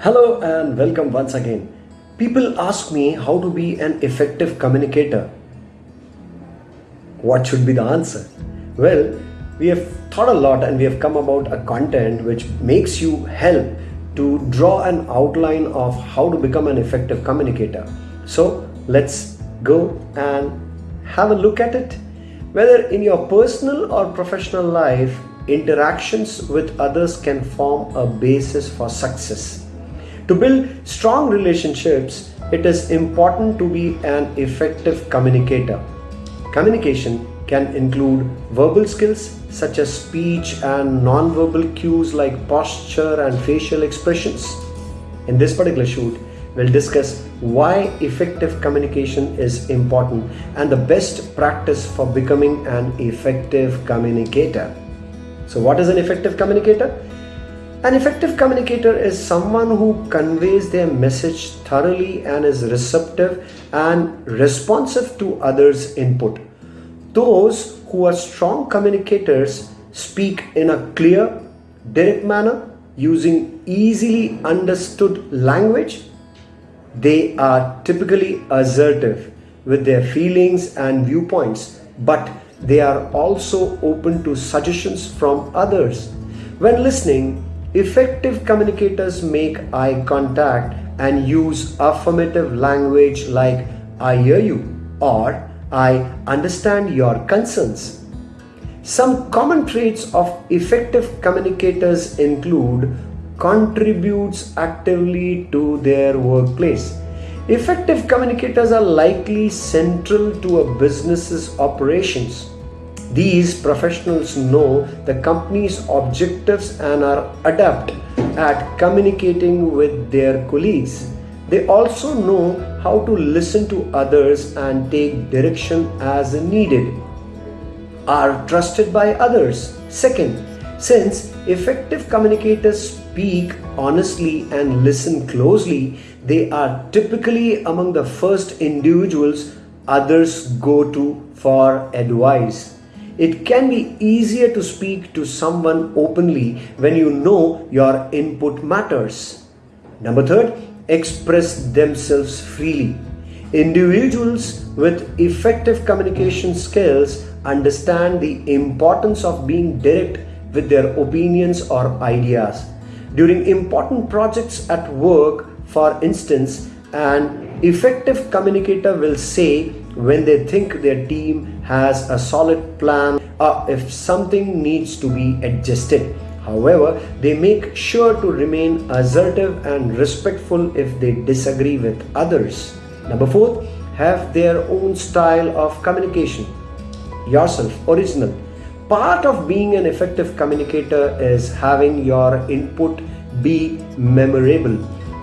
Hello and welcome once again. People ask me how to be an effective communicator. What should be the answer? Well, we have thought a lot and we have come about a content which makes you help to draw an outline of how to become an effective communicator. So let's go and have a look at it. Whether in your personal or professional life, interactions with others can form a basis for success. To build strong relationships, it is important to be an effective communicator. Communication can include verbal skills such as speech and non-verbal cues like posture and facial expressions. In this particular shoot, we'll discuss why effective communication is important and the best practice for becoming an effective communicator. So what is an effective communicator? An effective communicator is someone who conveys their message thoroughly and is receptive and responsive to others' input. Those who are strong communicators speak in a clear, direct manner using easily understood language. They are typically assertive with their feelings and viewpoints, but they are also open to suggestions from others. When listening, effective communicators make eye contact and use affirmative language like I hear you or I understand your concerns. Some common traits of effective communicators include contributes actively to their workplace Effective communicators are likely central to a business's operations. These professionals know the company's objectives and are adept at communicating with their colleagues. They also know how to listen to others and take direction as needed. Are trusted by others. Second, since effective communicators speak honestly and listen closely, they are typically among the first individuals others go to for advice. It can be easier to speak to someone openly when you know your input matters. Number third, express themselves freely. Individuals with effective communication skills understand the importance of being direct with their opinions or ideas. During important projects at work, for instance, an effective communicator will say when they think their team has a solid plan or if something needs to be adjusted. However, they make sure to remain assertive and respectful if they disagree with others. Number four, have their own style of communication. Yourself, original. Part of being an effective communicator is having your input be memorable.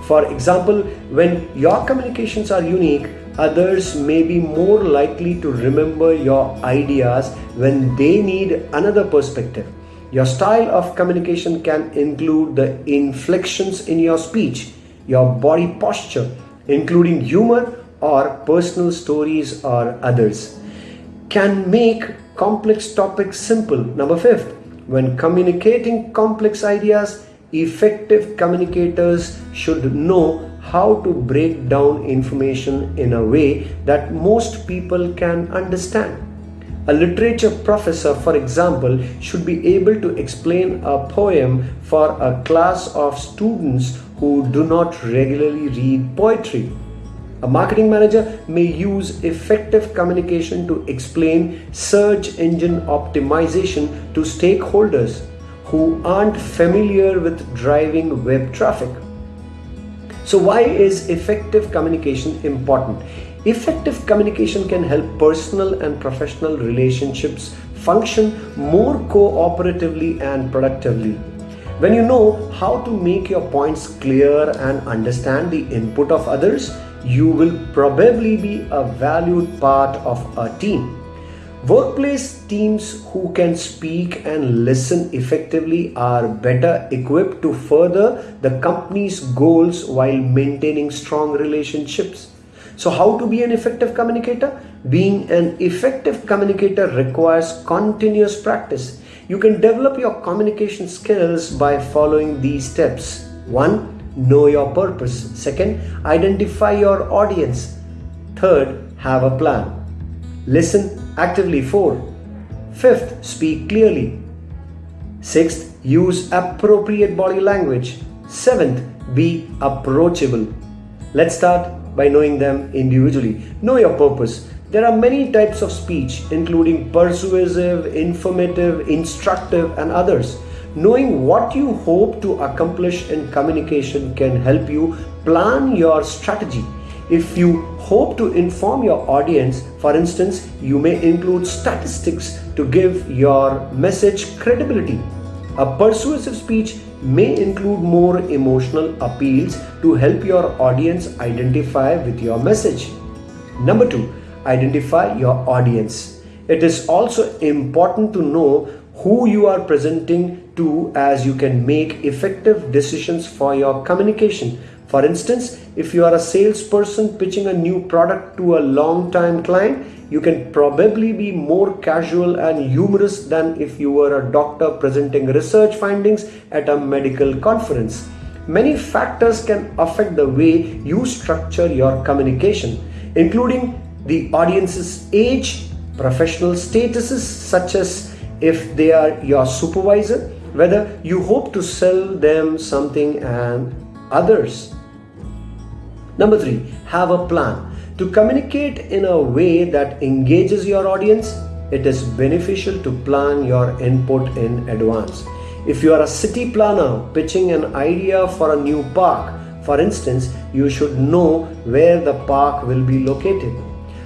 For example, when your communications are unique, others may be more likely to remember your ideas when they need another perspective. Your style of communication can include the inflections in your speech, your body posture, including humor or personal stories or others. Can make complex topics simple. Number fifth, when communicating complex ideas, effective communicators should know how to break down information in a way that most people can understand. A literature professor, for example, should be able to explain a poem for a class of students who do not regularly read poetry. A marketing manager may use effective communication to explain search engine optimization to stakeholders who aren't familiar with driving web traffic. So why is effective communication important? Effective communication can help personal and professional relationships function more cooperatively and productively. When you know how to make your points clear and understand the input of others, you will probably be a valued part of a team. Workplace teams who can speak and listen effectively are better equipped to further the company's goals while maintaining strong relationships. So how to be an effective communicator? Being an effective communicator requires continuous practice. You can develop your communication skills by following these steps. 1. know your purpose. Second, identify your audience. Third, have a plan. Listen actively. Four. Fifth, speak clearly. Sixth, use appropriate body language. Seventh, be approachable. Let's start by knowing them individually. Know your purpose. There are many types of speech, including persuasive, informative, instructive, and others. Knowing what you hope to accomplish in communication can help you plan your strategy. If you hope to inform your audience, for instance, you may include statistics to give your message credibility. A persuasive speech may include more emotional appeals to help your audience identify with your message. Number two, identify your audience. It is also important to know who you are presenting to as you can make effective decisions for your communication. For instance, if you are a salesperson pitching a new product to a long-time client, you can probably be more casual and humorous than if you were a doctor presenting research findings at a medical conference. Many factors can affect the way you structure your communication, including the audience's age, professional statuses such as if they are your supervisor, whether you hope to sell them something and others. Number three, have a plan. To communicate in a way that engages your audience, it is beneficial to plan your input in advance. If you are a city planner pitching an idea for a new park, for instance, you should know where the park will be located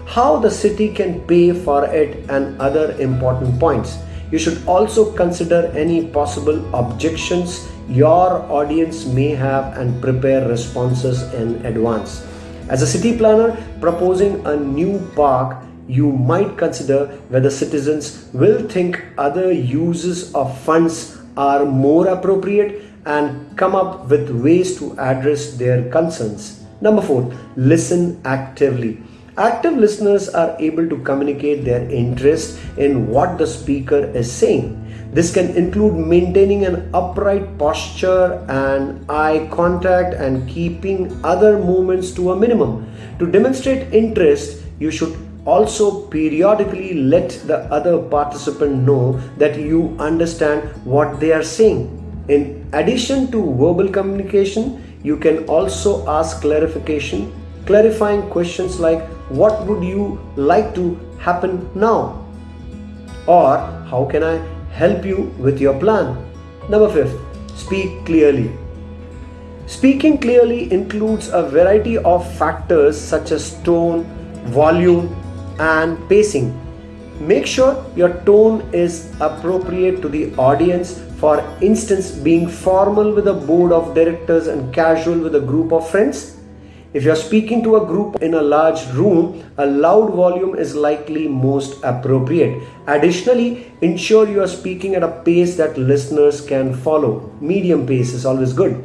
how the city can pay for it and other important points. You should also consider any possible objections your audience may have and prepare responses in advance. As a city planner proposing a new park, you might consider whether citizens will think other uses of funds are more appropriate and come up with ways to address their concerns. Number four, listen actively. Active listeners are able to communicate their interest in what the speaker is saying. This can include maintaining an upright posture and eye contact and keeping other movements to a minimum. To demonstrate interest, you should also periodically let the other participant know that you understand what they are saying. In addition to verbal communication, you can also ask clarification, clarifying questions like what would you like to happen now? Or how can I help you with your plan? Number fifth, speak clearly. Speaking clearly includes a variety of factors such as tone, volume, and pacing. Make sure your tone is appropriate to the audience. For instance, being formal with a board of directors and casual with a group of friends if you're speaking to a group in a large room, a loud volume is likely most appropriate. Additionally, ensure you are speaking at a pace that listeners can follow. Medium pace is always good.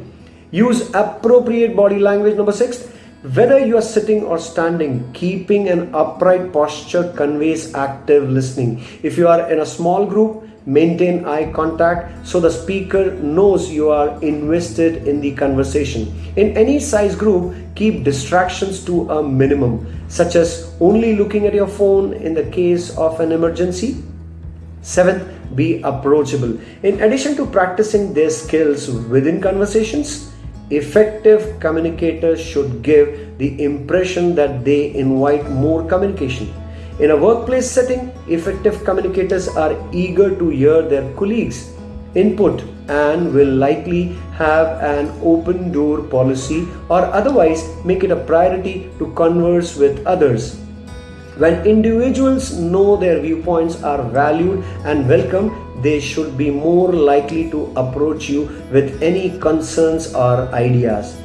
Use appropriate body language. Number six, whether you are sitting or standing, keeping an upright posture conveys active listening. If you are in a small group, maintain eye contact so the speaker knows you are invested in the conversation. In any size group, keep distractions to a minimum, such as only looking at your phone in the case of an emergency. Seventh, be approachable. In addition to practicing their skills within conversations, effective communicators should give the impression that they invite more communication in a workplace setting, effective communicators are eager to hear their colleagues' input and will likely have an open door policy or otherwise make it a priority to converse with others. When individuals know their viewpoints are valued and welcome, they should be more likely to approach you with any concerns or ideas.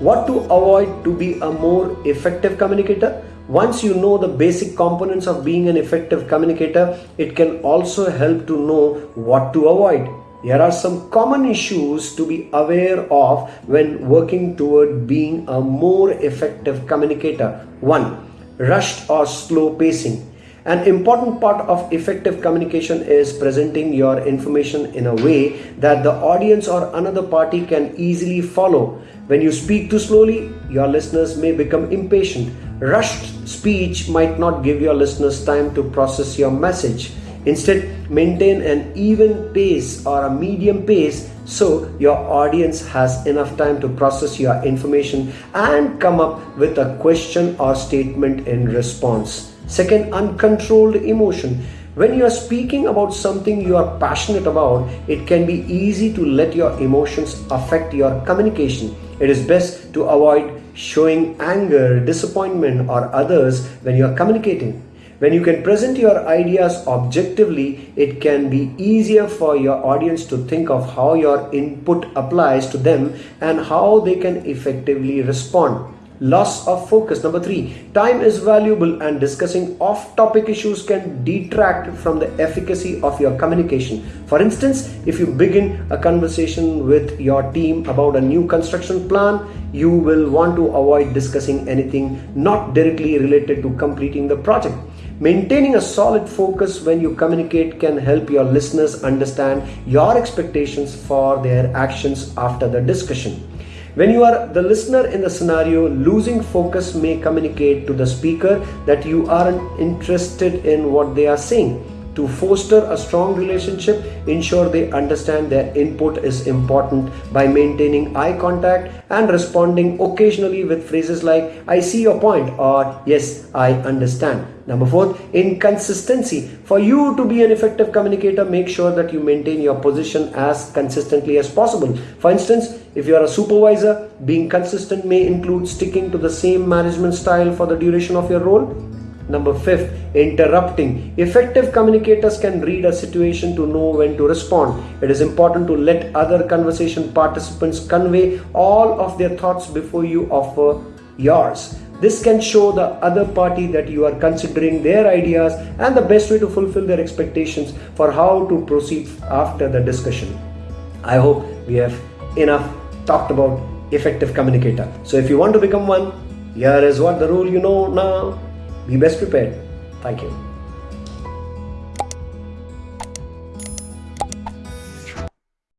What to avoid to be a more effective communicator? Once you know the basic components of being an effective communicator, it can also help to know what to avoid. Here are some common issues to be aware of when working toward being a more effective communicator. 1. Rushed or slow pacing. An important part of effective communication is presenting your information in a way that the audience or another party can easily follow. When you speak too slowly, your listeners may become impatient. Rushed speech might not give your listeners time to process your message. Instead, maintain an even pace or a medium pace so your audience has enough time to process your information and come up with a question or statement in response. Second, uncontrolled emotion. When you are speaking about something you are passionate about, it can be easy to let your emotions affect your communication. It is best to avoid showing anger, disappointment, or others when you are communicating. When you can present your ideas objectively, it can be easier for your audience to think of how your input applies to them and how they can effectively respond. Loss of focus. Number three, time is valuable and discussing off topic issues can detract from the efficacy of your communication. For instance, if you begin a conversation with your team about a new construction plan, you will want to avoid discussing anything not directly related to completing the project. Maintaining a solid focus when you communicate can help your listeners understand your expectations for their actions after the discussion. When you are the listener in the scenario, losing focus may communicate to the speaker that you aren't interested in what they are saying. To foster a strong relationship, ensure they understand their input is important by maintaining eye contact and responding occasionally with phrases like, I see your point or Yes, I understand. Number four, inconsistency. For you to be an effective communicator, make sure that you maintain your position as consistently as possible. For instance, if you are a supervisor, being consistent may include sticking to the same management style for the duration of your role. Number fifth, interrupting. Effective communicators can read a situation to know when to respond. It is important to let other conversation participants convey all of their thoughts before you offer yours. This can show the other party that you are considering their ideas and the best way to fulfill their expectations for how to proceed after the discussion. I hope we have enough talked about effective communicator. So if you want to become one, here is what the rule you know now. Be best prepared. Thank you.